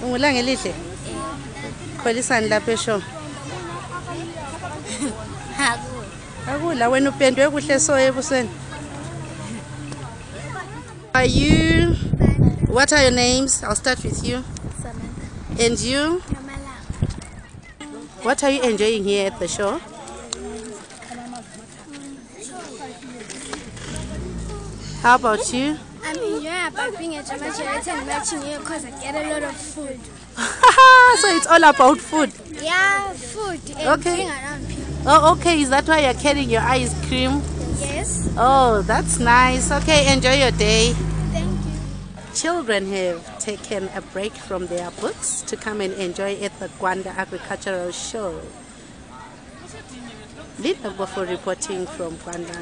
Vamos lá, Elise. Elihle kholisani lapha akula wena upendwe kuhle so ebusweni. Are you what are your names? I'll start with you. And you? What are you enjoying here at the show? How about you? I'm enjoying about being a Jama Charity and matching here because I get a lot of food. it's all about food Yeah, food and Okay. being around people. oh okay is that why you're carrying your ice cream Yes. oh that's nice okay enjoy your day Thank you. Children have taken a break from their books to come and enjoy at the Gwanda Agricultural Show. Linda Bofo reporting from Gwanda.